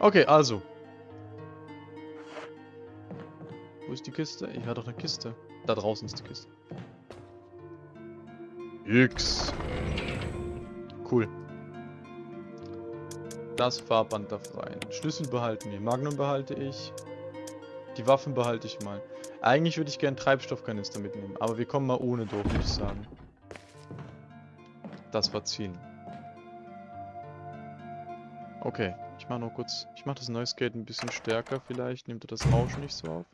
Okay, also. Wo ist die Kiste? Ich hatte doch eine Kiste. Da draußen ist die Kiste. X. Cool. Das Fahrband darf rein. Schlüssel behalten wir. Magnum behalte ich. Die Waffen behalte ich mal. Eigentlich würde ich gerne Treibstoffkanister mitnehmen. Aber wir kommen mal ohne durch, würde ich sagen. Das war ziehen. Okay. Ich mache noch kurz... Ich mache das Noise Gate ein bisschen stärker vielleicht. Nimmt er das Rauschen nicht so auf.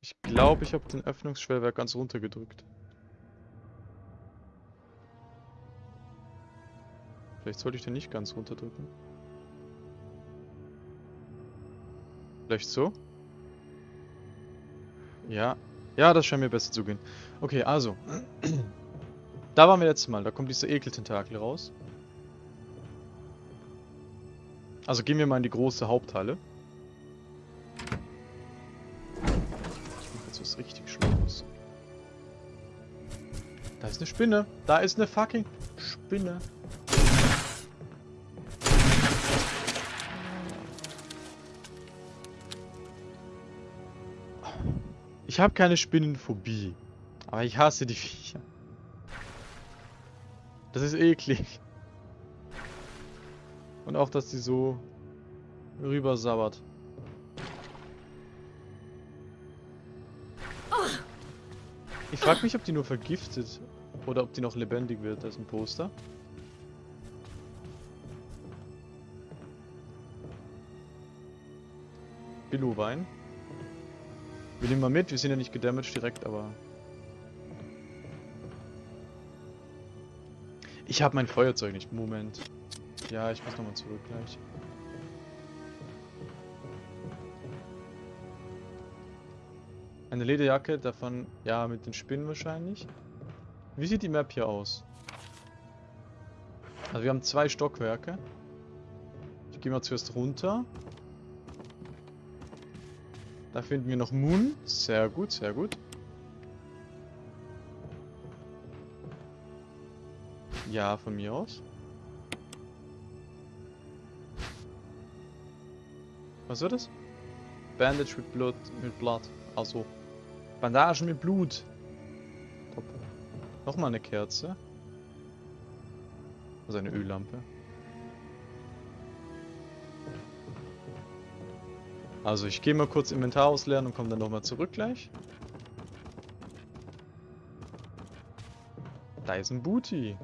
Ich glaube, ich habe den Öffnungsschwellwerk ganz runter gedrückt. Vielleicht sollte ich den nicht ganz runterdrücken. Vielleicht so? Ja. Ja, das scheint mir besser zu gehen. Okay, also. da waren wir letztes Mal. Da kommt dieser Ekeltentakel raus. Also gehen wir mal in die große Haupthalle. Ich mache jetzt was richtig Schlimmes. Da ist eine Spinne. Da ist eine fucking Spinne. Ich habe keine Spinnenphobie. Aber ich hasse die Viecher. Das ist eklig. Und auch, dass die so rüber sabbert. Ich frage mich, ob die nur vergiftet oder ob die noch lebendig wird. Da ist ein Poster. Billo-Wein. Wir nehmen mal mit, wir sind ja nicht gedamaged direkt, aber... Ich habe mein Feuerzeug nicht. Moment. Ja, ich muss nochmal zurück gleich. Eine Lederjacke, davon, ja, mit den Spinnen wahrscheinlich. Wie sieht die Map hier aus? Also wir haben zwei Stockwerke. Ich gehe mal zuerst runter. Da finden wir noch Moon. Sehr gut, sehr gut. Ja, von mir aus. Was wird das? Bandage mit Blut, mit Blood. Also Bandagen mit Blut. Top. Nochmal eine Kerze. Also eine Öllampe. Also ich gehe mal kurz Inventar ausleeren und komme dann nochmal zurück gleich. Da ist ein Booty.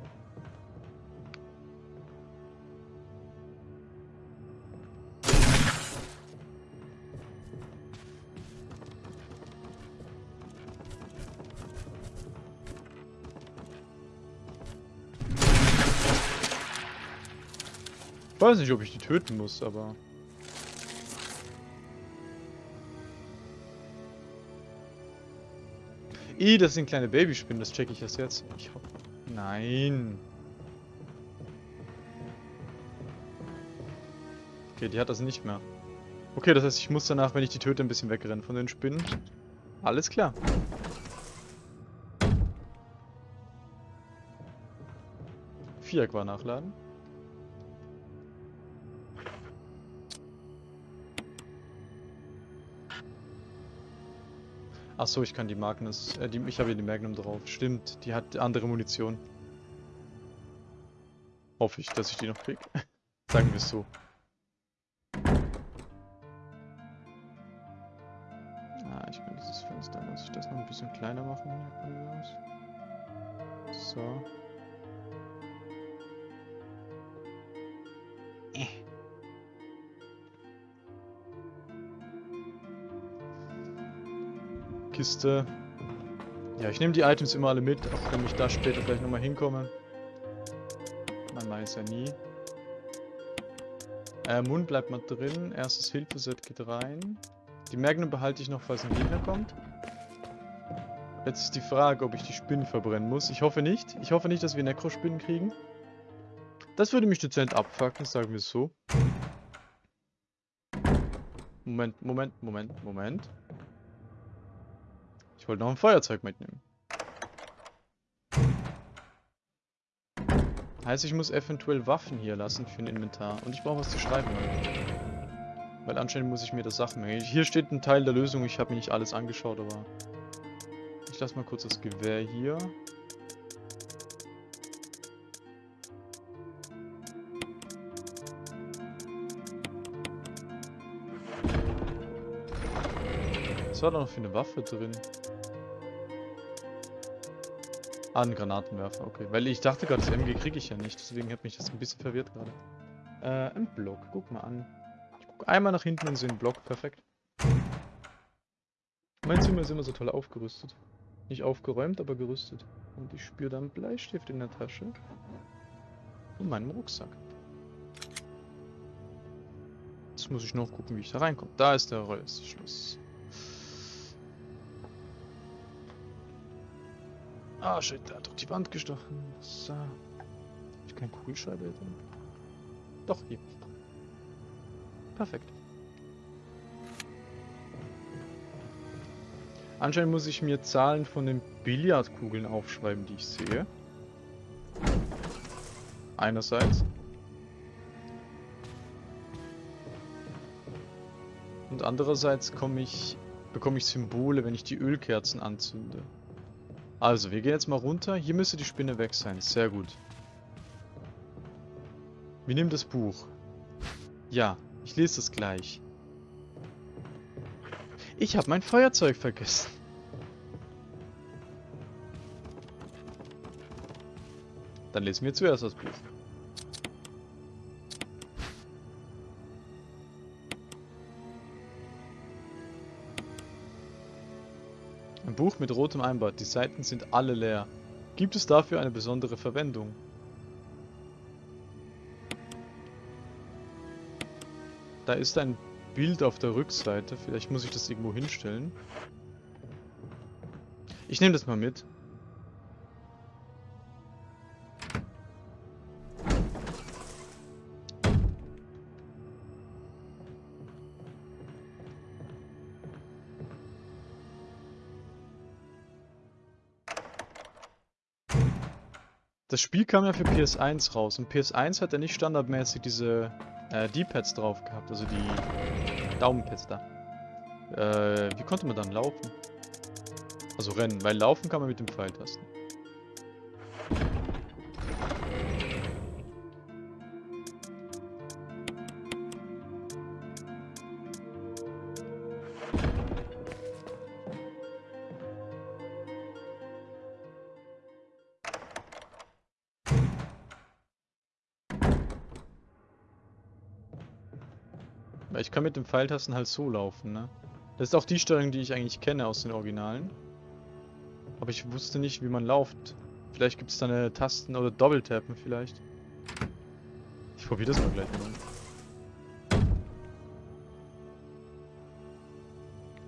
Weiß nicht, ob ich die töten muss, aber... I, das sind kleine Babyspinnen, das checke ich erst jetzt. Ich hoffe. Nein. Okay, die hat das nicht mehr. Okay, das heißt, ich muss danach, wenn ich die töte, ein bisschen wegrennen von den Spinnen. Alles klar. Viereck war nachladen. Achso, ich kann die Magnus. Äh, die, ich habe hier die Magnum drauf. Stimmt, die hat andere Munition. Hoffe ich, dass ich die noch krieg. Sagen wir es so. Ah, ich kann dieses Fenster, muss ich das noch ein bisschen kleiner machen So. Kiste. Ja, ich nehme die Items immer alle mit, auch wenn ich da später vielleicht nochmal hinkomme. Man weiß ja nie. Äh, Mund bleibt mal drin. Erstes Hilfeset geht rein. Die Magnum behalte ich noch, falls ein Gegner kommt. Jetzt ist die Frage, ob ich die Spinnen verbrennen muss. Ich hoffe nicht. Ich hoffe nicht, dass wir Necro-Spinnen kriegen. Das würde mich dezent abfucken, sagen wir es so. Moment, Moment, Moment, Moment. Ich wollte noch ein Feuerzeug mitnehmen. Heißt, ich muss eventuell Waffen hier lassen für ein Inventar. Und ich brauche was zu schreiben. Weil anscheinend muss ich mir das Sachen merken. Hier steht ein Teil der Lösung, ich habe mir nicht alles angeschaut, aber... Ich lasse mal kurz das Gewehr hier. War da noch für eine Waffe drin? Ah, ein Granatenwerfer, okay. Weil ich dachte gerade, das MG kriege ich ja nicht, deswegen hat mich das ein bisschen verwirrt gerade. Äh, ein Block, guck mal an. Ich guck einmal nach hinten und sehe einen Block, perfekt. Mein Zimmer ist immer so toll aufgerüstet. Nicht aufgeräumt, aber gerüstet. Und ich spüre da einen Bleistift in der Tasche. Und meinen Rucksack. Jetzt muss ich noch gucken, wie ich da reinkomme. Da ist der Reißschluss. Ah, shit, der hat doch die Wand gestochen. So. Hab ich keinen Kugelschreiber drin? Doch, hier. Perfekt. Anscheinend muss ich mir Zahlen von den Billardkugeln aufschreiben, die ich sehe. Einerseits. Und andererseits ich, bekomme ich Symbole, wenn ich die Ölkerzen anzünde. Also, wir gehen jetzt mal runter. Hier müsste die Spinne weg sein. Sehr gut. Wir nehmen das Buch. Ja, ich lese es gleich. Ich habe mein Feuerzeug vergessen. Dann lesen wir zuerst das Buch. Buch mit rotem Einband. Die Seiten sind alle leer. Gibt es dafür eine besondere Verwendung? Da ist ein Bild auf der Rückseite. Vielleicht muss ich das irgendwo hinstellen. Ich nehme das mal mit. Das Spiel kam ja für PS1 raus und PS1 hat ja nicht standardmäßig diese äh, D-Pads drauf gehabt, also die Daumenpads da. Äh, wie konnte man dann laufen? Also rennen, weil laufen kann man mit dem Pfeiltasten. Ich kann mit dem Pfeiltasten halt so laufen, ne? Das ist auch die Steuerung, die ich eigentlich kenne aus den Originalen. Aber ich wusste nicht, wie man lauft. Vielleicht gibt es da eine Tasten- oder Doppeltappen vielleicht. Ich probiere das mal gleich mal.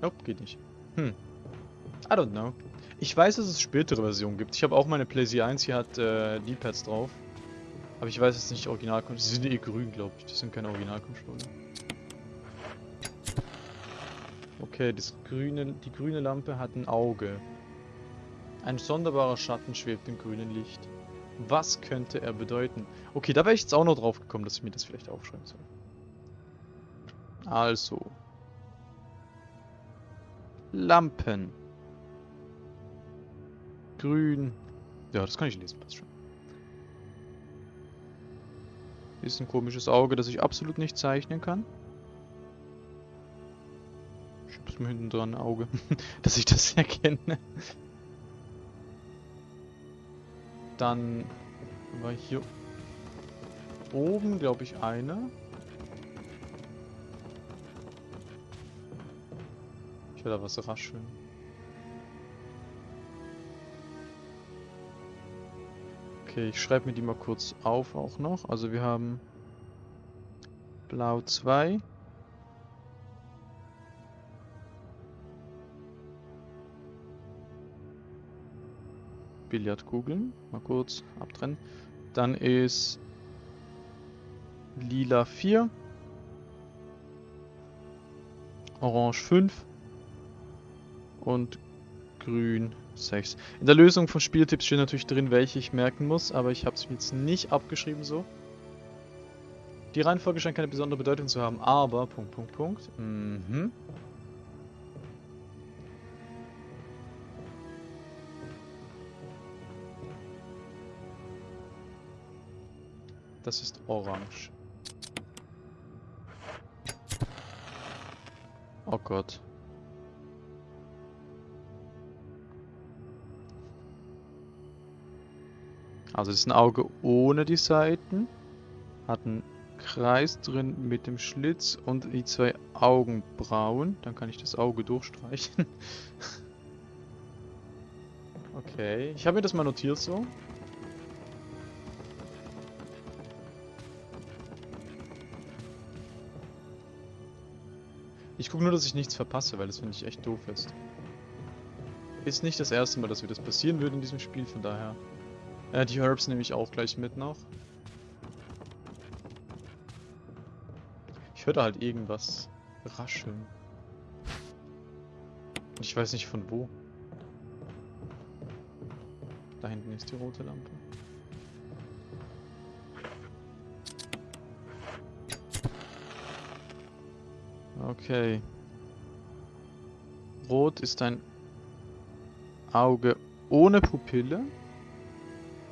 Nope, geht nicht. Hm. I don't know. Ich weiß, dass es spätere Versionen gibt. Ich habe auch meine PlayStation 1, hier hat äh, D-Pads drauf. Aber ich weiß jetzt nicht original. Sie sind eh grün, glaube ich. Das sind keine Originalcontroller. Okay, das grüne, die grüne Lampe hat ein Auge. Ein sonderbarer Schatten schwebt im grünen Licht. Was könnte er bedeuten? Okay, da wäre ich jetzt auch noch drauf gekommen, dass ich mir das vielleicht aufschreiben soll. Also. Lampen. Grün. Ja, das kann ich lesen, passt schon. Ist ein komisches Auge, das ich absolut nicht zeichnen kann. Ich mir hinten dran Auge, dass ich das erkenne. Dann war hier oben, glaube ich, eine. Ich will da was rascheln. Okay, ich schreibe mir die mal kurz auf auch noch. Also wir haben Blau 2. Billardkugeln. Mal kurz abtrennen. Dann ist Lila 4. Orange 5. Und Grün 6. In der Lösung von Spieltipps steht natürlich drin, welche ich merken muss, aber ich habe es jetzt nicht abgeschrieben so. Die Reihenfolge scheint keine besondere Bedeutung zu haben, aber... Punkt, Punkt, Punkt. Mhm. Das ist orange. Oh Gott. Also das ist ein Auge ohne die Seiten. Hat einen Kreis drin mit dem Schlitz und die zwei Augenbrauen. Dann kann ich das Auge durchstreichen. okay, ich habe mir das mal notiert so. Ich gucke nur, dass ich nichts verpasse, weil das finde ich echt doof ist. Ist nicht das erste Mal, dass mir das passieren würde in diesem Spiel, von daher. Äh, die Herbs nehme ich auch gleich mit noch. Ich höre da halt irgendwas rascheln. Ich weiß nicht von wo. Da hinten ist die rote Lampe. Okay. Rot ist ein Auge ohne Pupille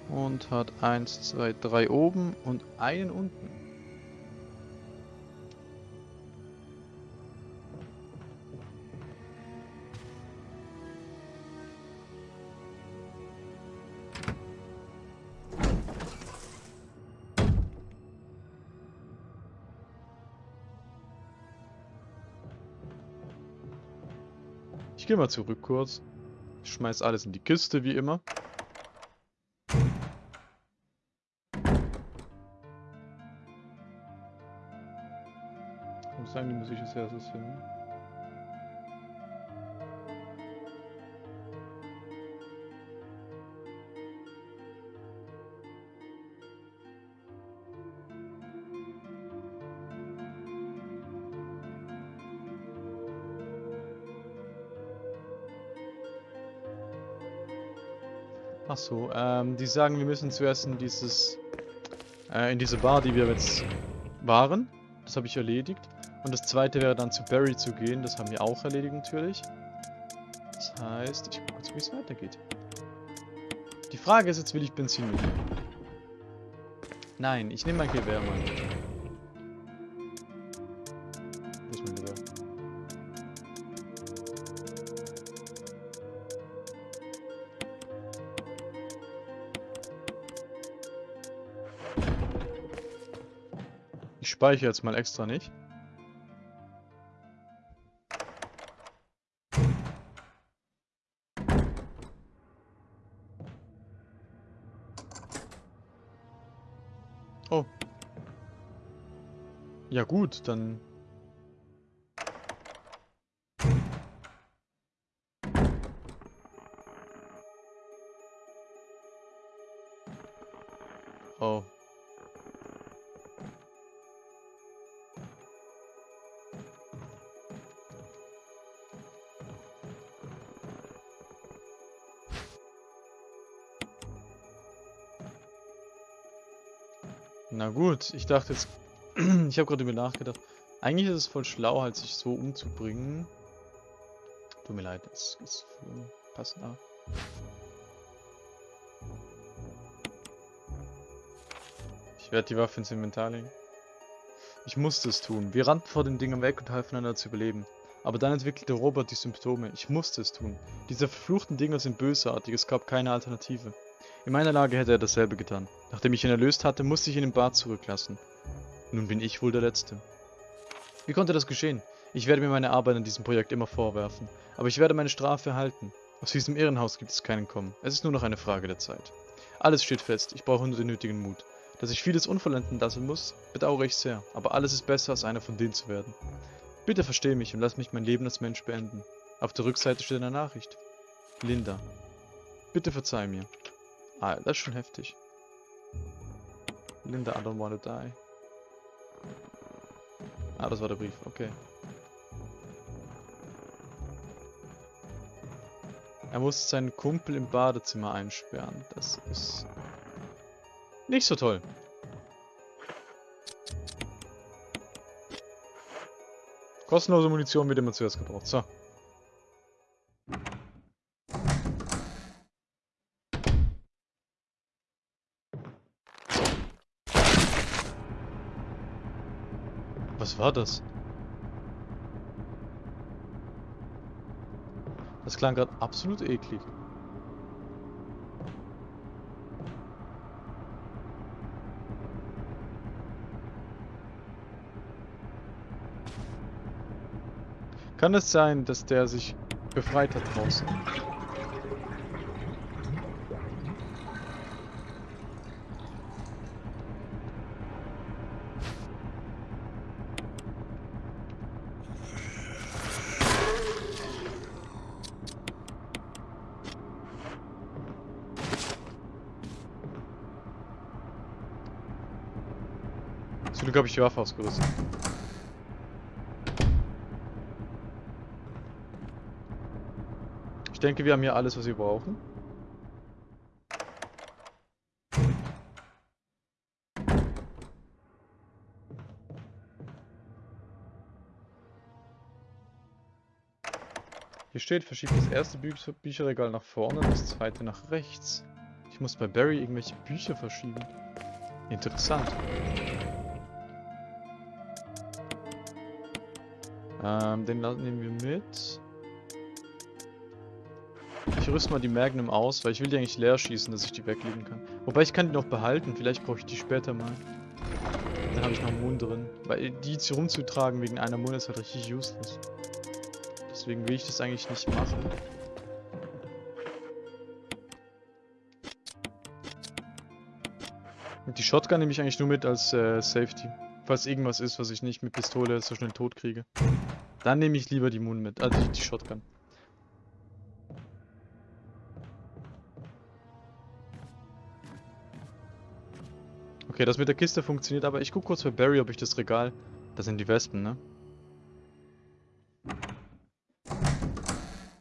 und hat 1, 2, 3 oben und einen unten. Gehe mal zurück kurz. Ich schmeiß alles in die Kiste, wie immer. Wo sagen die Musik als erstes hin? Ach so, ähm, die sagen, wir müssen zuerst in dieses, äh, in diese Bar, die wir jetzt waren. Das habe ich erledigt. Und das zweite wäre dann zu Barry zu gehen. Das haben wir auch erledigt natürlich. Das heißt, ich gucke kurz, wie es weitergeht. Die Frage ist jetzt, will ich Benzin mitnehmen? Nein, ich nehme mein Gewehr mal speichere jetzt mal extra nicht. Oh. Ja gut, dann... gut, ich dachte jetzt... ich habe gerade über nachgedacht. Eigentlich ist es voll schlau, halt sich so umzubringen. Tut mir leid, das ist passt nach. Ich werde die Waffe ins Inventar legen. Ich musste es tun. Wir rannten vor den Dingen weg und halfen einander zu überleben. Aber dann entwickelte Robert die Symptome. Ich musste es tun. Diese verfluchten Dinger sind bösartig, es gab keine Alternative. In meiner Lage hätte er dasselbe getan. Nachdem ich ihn erlöst hatte, musste ich ihn im Bad zurücklassen. Nun bin ich wohl der Letzte. Wie konnte das geschehen? Ich werde mir meine Arbeit an diesem Projekt immer vorwerfen. Aber ich werde meine Strafe erhalten. Aus diesem Irrenhaus gibt es keinen Kommen. Es ist nur noch eine Frage der Zeit. Alles steht fest. Ich brauche nur den nötigen Mut. Dass ich vieles unvollenden lassen muss, bedauere ich sehr. Aber alles ist besser, als einer von denen zu werden. Bitte versteh mich und lass mich mein Leben als Mensch beenden. Auf der Rückseite steht eine Nachricht. Linda. Bitte verzeih mir. Ah, das ist schon heftig. Linda, I don't wanna die. Ah, das war der Brief, okay. Er muss seinen Kumpel im Badezimmer einsperren. Das ist nicht so toll. Kostenlose Munition wird immer zuerst gebraucht. So. War das? Das klang gerade absolut eklig. Kann es sein, dass der sich befreit hat draußen? Glück habe ich die Waffe ausgerüstet. Ich denke, wir haben hier alles, was wir brauchen. Hier steht, verschiebt das erste Bü Bücherregal nach vorne und das zweite nach rechts. Ich muss bei Barry irgendwelche Bücher verschieben. Interessant. Ähm, den nehmen wir mit. Ich rüste mal die Magnum aus, weil ich will die eigentlich leer schießen, dass ich die weglegen kann. Wobei ich kann die noch behalten, vielleicht brauche ich die später mal. Dann habe ich noch einen Mund drin. Weil die jetzt hier rumzutragen wegen einer Mund ist halt richtig useless. Deswegen will ich das eigentlich nicht machen. Und die Shotgun nehme ich eigentlich nur mit als äh, Safety. Falls irgendwas ist, was ich nicht mit Pistole so schnell tot kriege. Dann nehme ich lieber die Moon mit, also die, Shotgun. Okay, das mit der Kiste funktioniert, aber ich gucke kurz bei Barry, ob ich das Regal... Das sind die Wespen, ne?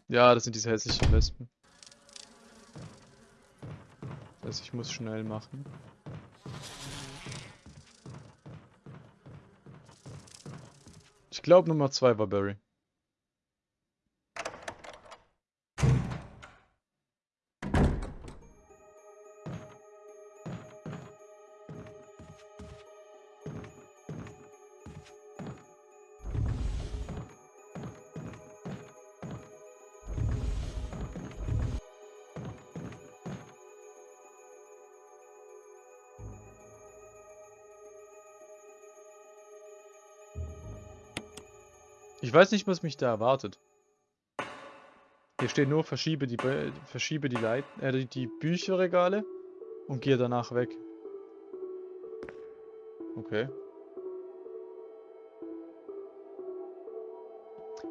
Ja, das sind diese hässlichen Wespen. Das heißt, ich muss schnell machen. Ich glaube Nummer 2 war Barry. Ich weiß nicht, was mich da erwartet. Hier steht nur, verschiebe die, verschiebe die, Leit äh, die, Bücherregale und gehe danach weg. Okay.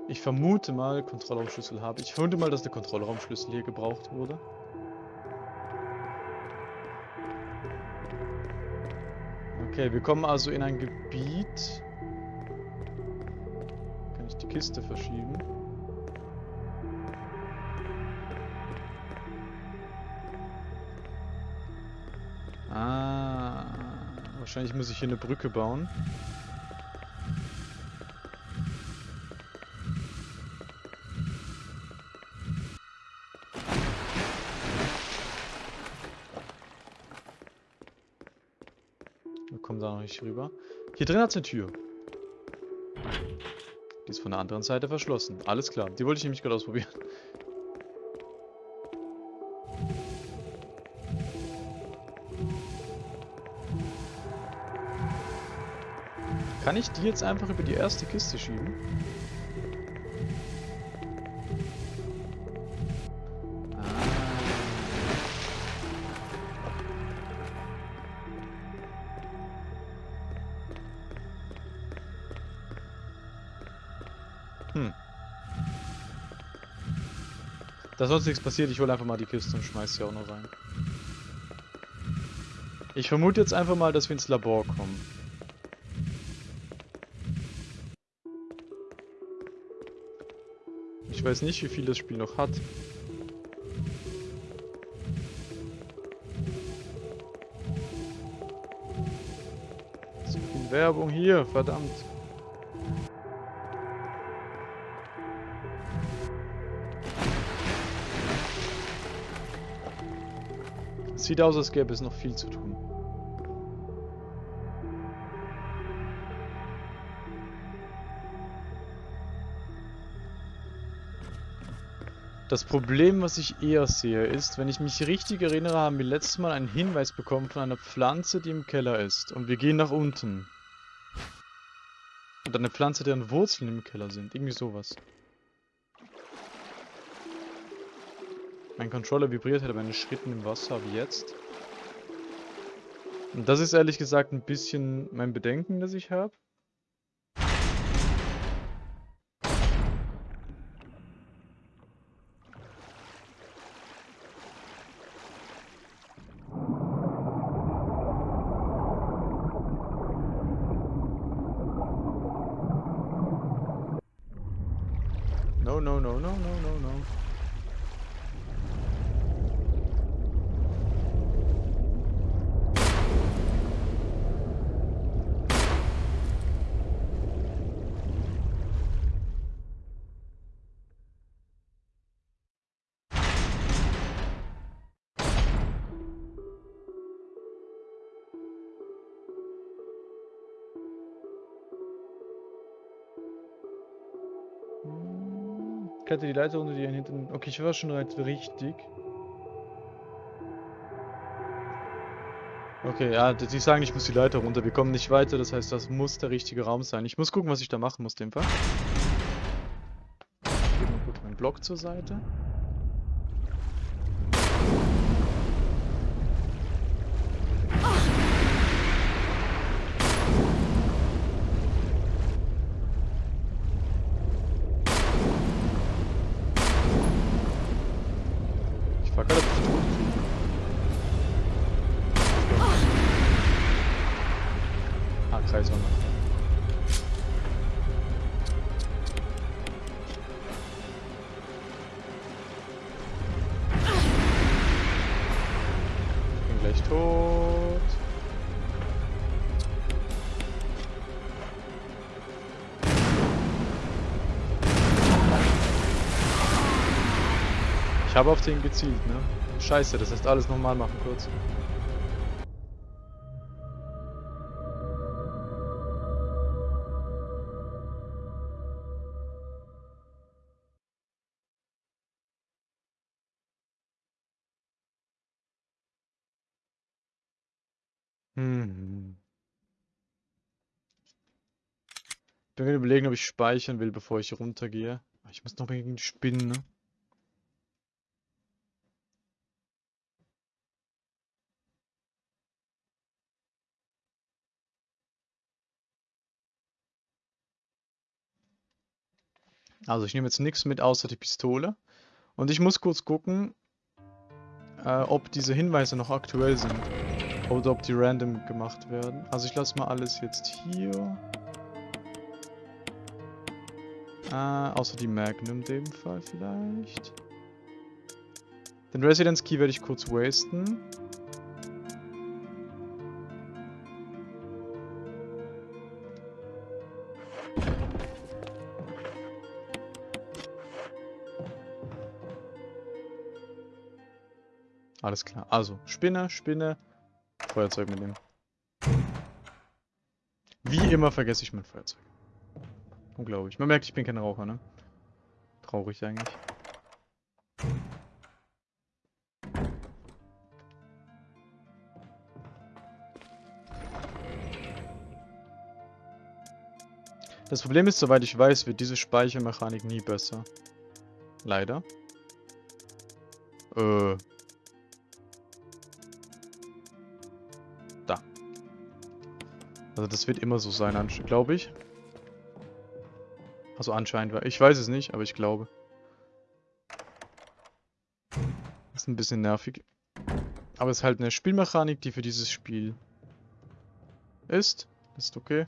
Ich vermute mal, Kontrollraumschlüssel habe ich. Vermute mal, dass der Kontrollraumschlüssel hier gebraucht wurde. Okay, wir kommen also in ein Gebiet, Kiste verschieben. Ah, wahrscheinlich muss ich hier eine Brücke bauen. Wir kommen da noch nicht rüber. Hier drin hat es eine Tür. Die ist von der anderen Seite verschlossen. Alles klar. Die wollte ich nämlich gerade ausprobieren. Kann ich die jetzt einfach über die erste Kiste schieben? Sonst nichts passiert, ich hole einfach mal die Kiste und schmeiß sie auch noch rein. Ich vermute jetzt einfach mal, dass wir ins Labor kommen. Ich weiß nicht, wie viel das Spiel noch hat. So viel Werbung hier, verdammt. Sieht aus, als gäbe es noch viel zu tun. Das Problem, was ich eher sehe, ist, wenn ich mich richtig erinnere, haben wir letztes Mal einen Hinweis bekommen von einer Pflanze, die im Keller ist. Und wir gehen nach unten. Und eine Pflanze, deren Wurzeln im Keller sind. Irgendwie sowas. Mein Controller vibriert bei den Schritten im Wasser, wie jetzt. Und das ist ehrlich gesagt ein bisschen mein Bedenken, das ich habe. No, no, no, no, no, no, no. Kletter die Leiter unter dir hinten. Okay, ich war schon halt richtig. Okay, ja, die sagen, ich muss die Leiter runter. Wir kommen nicht weiter, das heißt, das muss der richtige Raum sein. Ich muss gucken, was ich da machen muss, dem Fall. Ich gebe mal kurz meinen Block zur Seite. Habe auf den gezielt, ne? Scheiße, das heißt alles nochmal machen kurz. Hm. Bin mir überlegen, ob ich speichern will, bevor ich runtergehe. Ich muss noch gegen Spinnen, ne? Also ich nehme jetzt nichts mit außer die Pistole. Und ich muss kurz gucken, äh, ob diese Hinweise noch aktuell sind. Oder ob die random gemacht werden. Also ich lasse mal alles jetzt hier. Äh, außer die Magnum in dem Fall vielleicht. Den Residence Key werde ich kurz wasten. Alles klar. Also, Spinne, Spinne, Feuerzeug mitnehmen. Wie immer vergesse ich mein Feuerzeug. Unglaublich. Man merkt, ich bin kein Raucher, ne? Traurig eigentlich. Das Problem ist, soweit ich weiß, wird diese Speichermechanik nie besser. Leider. Äh. Also das wird immer so sein, glaube ich. Also anscheinend, ich weiß es nicht, aber ich glaube. Ist ein bisschen nervig. Aber es ist halt eine Spielmechanik, die für dieses Spiel ist. Ist okay.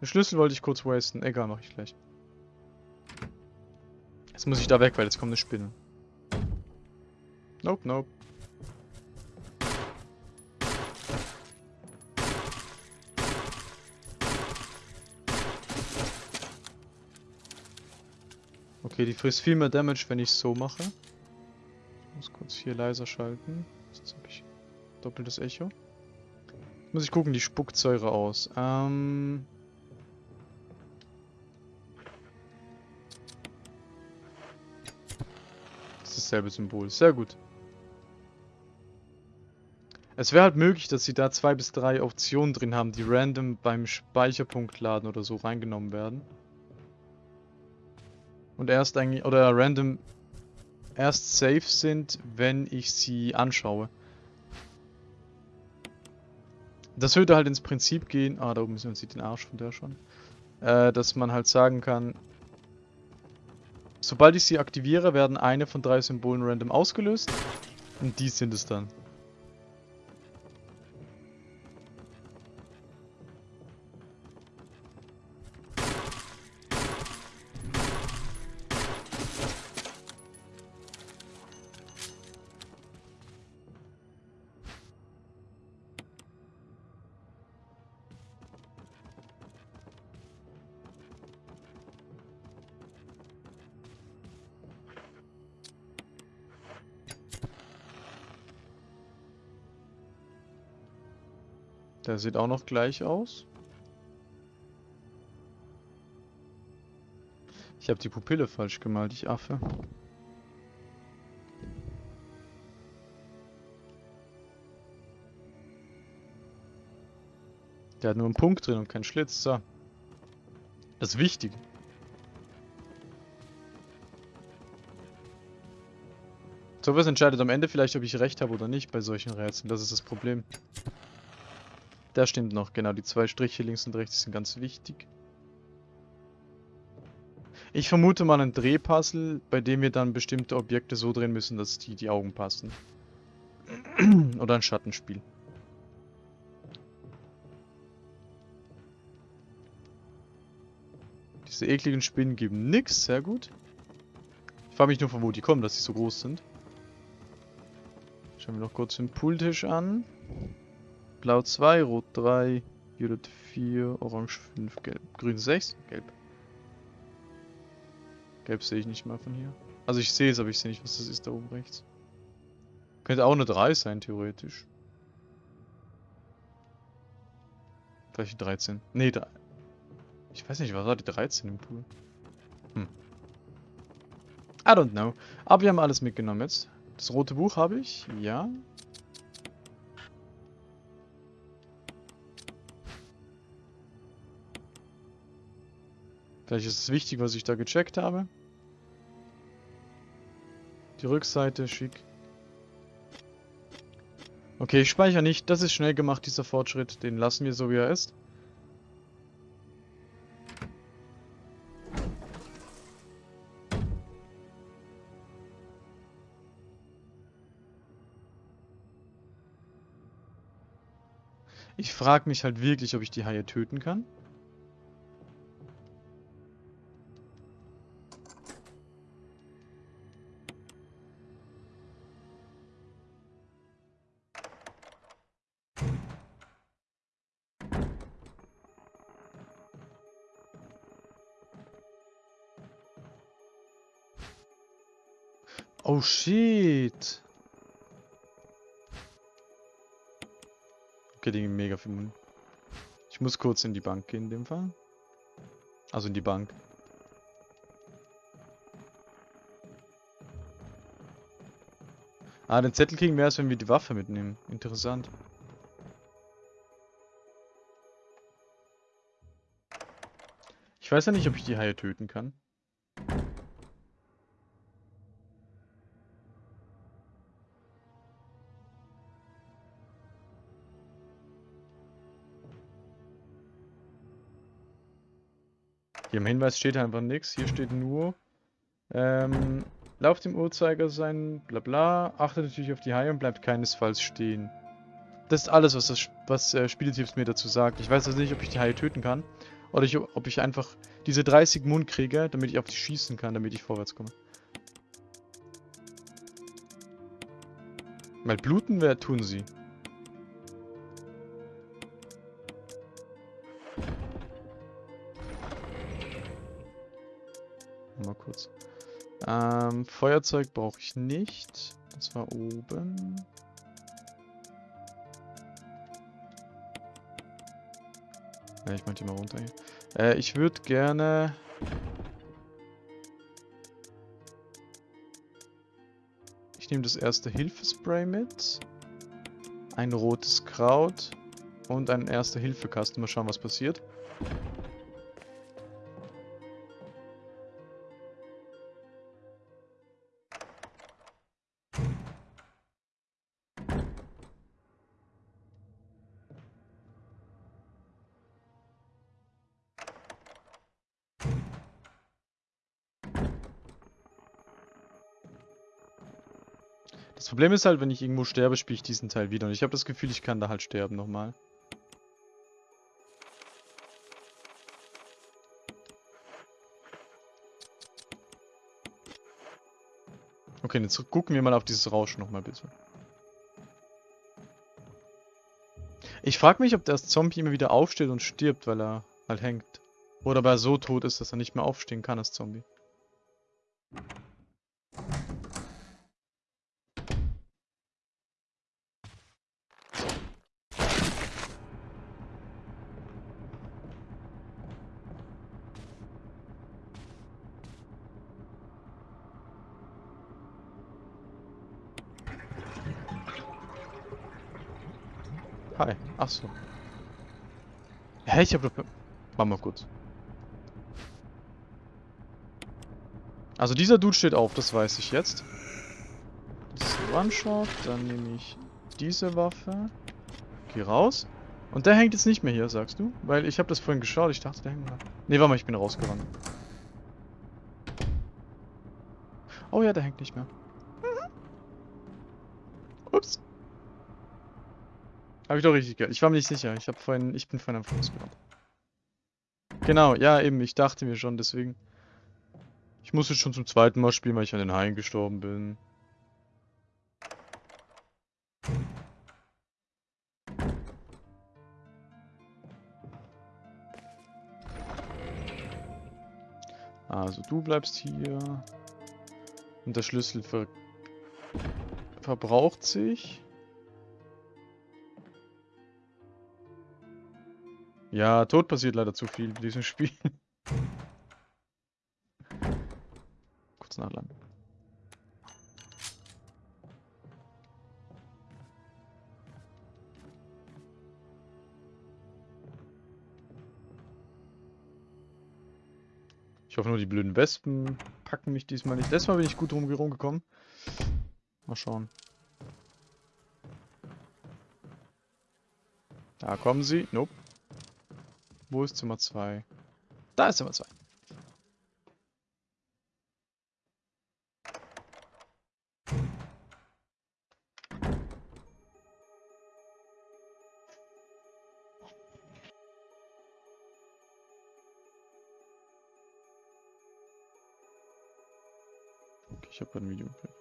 Den Schlüssel wollte ich kurz wasten. Egal, mache ich gleich. Jetzt muss ich da weg, weil jetzt kommt eine Spinne. Nope, nope. Okay, die frisst viel mehr Damage, wenn ich so mache. Ich muss kurz hier leiser schalten. Sonst habe ich Doppeltes Echo. Muss ich gucken, die spuckt Säure aus. Ähm... Das ist dasselbe Symbol. Sehr gut. Es wäre halt möglich, dass sie da zwei bis drei Optionen drin haben, die random beim Speicherpunkt laden oder so reingenommen werden. Und erst eigentlich, oder random erst safe sind, wenn ich sie anschaue. Das würde halt ins Prinzip gehen, ah, da oben sieht man den Arsch von der schon, äh, dass man halt sagen kann, sobald ich sie aktiviere, werden eine von drei Symbolen random ausgelöst und die sind es dann. Der sieht auch noch gleich aus. Ich habe die Pupille falsch gemalt, ich Affe. Der hat nur einen Punkt drin und keinen Schlitz. So. Das ist wichtig. So was entscheidet am Ende vielleicht, ob ich recht habe oder nicht bei solchen Rätseln. Das ist das Problem. Der stimmt noch, genau. Die zwei Striche links und rechts sind ganz wichtig. Ich vermute mal ein Drehpuzzle, bei dem wir dann bestimmte Objekte so drehen müssen, dass die die Augen passen. Oder ein Schattenspiel. Diese ekligen Spinnen geben nix, sehr gut. Ich frage mich nur, von wo die kommen, dass sie so groß sind. Schauen wir noch kurz den Pooltisch an. Blau 2, Rot 3, Violet 4, Orange 5, Gelb, Grün 6, Gelb. Gelb sehe ich nicht mal von hier. Also ich sehe es, aber ich sehe nicht, was das ist da oben rechts. Könnte auch eine 3 sein, theoretisch. Vielleicht 13. Nee, da. Ich weiß nicht, was war die 13 im Pool? Hm. I don't know. Aber wir haben alles mitgenommen jetzt. Das rote Buch habe ich, ja. Vielleicht ist es wichtig, was ich da gecheckt habe. Die Rückseite, schick. Okay, ich speichere nicht. Das ist schnell gemacht, dieser Fortschritt. Den lassen wir so, wie er ist. Ich frage mich halt wirklich, ob ich die Haie töten kann. Oh shit. Okay, die mega viel Mund. Ich muss kurz in die Bank gehen in dem Fall. Also in die Bank. Ah, den Zettel kriegen wir erst, wenn wir die Waffe mitnehmen. Interessant. Ich weiß ja nicht, ob ich die Haie töten kann. Im Hinweis steht einfach nichts. Hier steht nur, ähm, lauft im Uhrzeiger sein, bla bla, achtet natürlich auf die Haie und bleibt keinesfalls stehen. Das ist alles, was das was, äh, Spieltipps mir dazu sagt. Ich weiß also nicht, ob ich die Haie töten kann. Oder ich, ob ich einfach diese 30 Mund kriege, damit ich auf die schießen kann, damit ich vorwärts komme. Weil bluten, wer tun sie? kurz. Ähm, Feuerzeug brauche ich nicht. Das war oben. Ja, ich mach die mal runter hier. Äh, ich würde gerne... Ich nehme das erste Hilfespray mit. Ein rotes Kraut. Und einen erste Hilfe-Kasten. Mal schauen, was passiert. Das Problem ist halt, wenn ich irgendwo sterbe, spiele ich diesen Teil wieder. Und ich habe das Gefühl, ich kann da halt sterben nochmal. Okay, jetzt gucken wir mal auf dieses Rauschen nochmal bitte. Ich frage mich, ob der Zombie immer wieder aufsteht und stirbt, weil er halt hängt. Oder aber er so tot ist, dass er nicht mehr aufstehen kann als Zombie. Ich hab doch... Warte mal kurz. Also dieser Dude steht auf, das weiß ich jetzt. Das ist ein One-Shot, dann nehme ich diese Waffe. Geh raus. Und der hängt jetzt nicht mehr hier, sagst du? Weil ich habe das vorhin geschaut, ich dachte, der hängt da. Ne, warte mal, ich bin rausgerannt. Oh ja, der hängt nicht mehr. Habe ich doch richtig gehört. Ich war mir nicht sicher. Ich habe vorhin, ich bin vorhin am Fuß gerannt. Genau, ja eben, ich dachte mir schon, deswegen. Ich muss jetzt schon zum zweiten Mal spielen, weil ich an den Haien gestorben bin. Also du bleibst hier. Und der Schlüssel ver verbraucht sich. Ja, tot passiert leider zu viel in diesem Spiel. Kurz nachladen. Ich hoffe nur, die blöden Wespen packen mich diesmal nicht. Letztes Mal bin ich gut rumgekommen. Mal schauen. Da kommen sie. Nope. Wo ist Zimmer 2? Da ist Zimmer 2. Okay, ich habe ein Video. Äh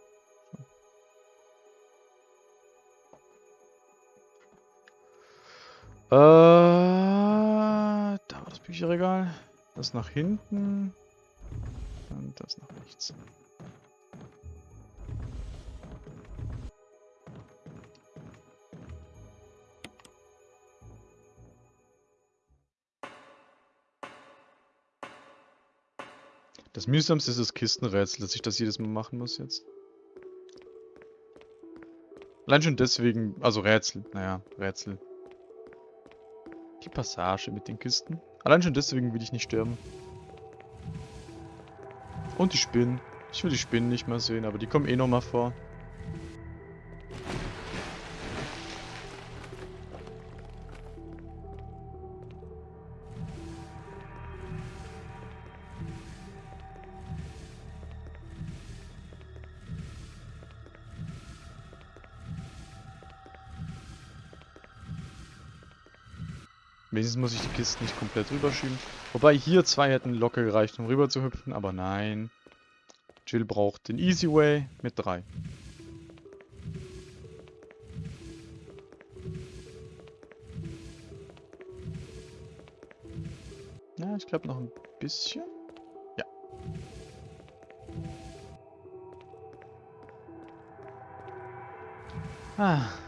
nach hinten. Und das nach rechts. Das mühsamste ist das Kistenrätsel, dass ich das jedes Mal machen muss jetzt. Allein schon deswegen, also Rätsel, naja, Rätsel. Die Passage mit den Kisten. Allein schon deswegen will ich nicht sterben. Und die Spinnen. Ich will die Spinnen nicht mehr sehen, aber die kommen eh nochmal vor. Wenigstens muss ich die Kisten nicht komplett rüberschieben. Wobei hier zwei hätten locker gereicht, um rüber zu hüpfen, aber nein. Jill braucht den Easy Way mit drei. Ja, ich glaube noch ein bisschen. Ja. Ah.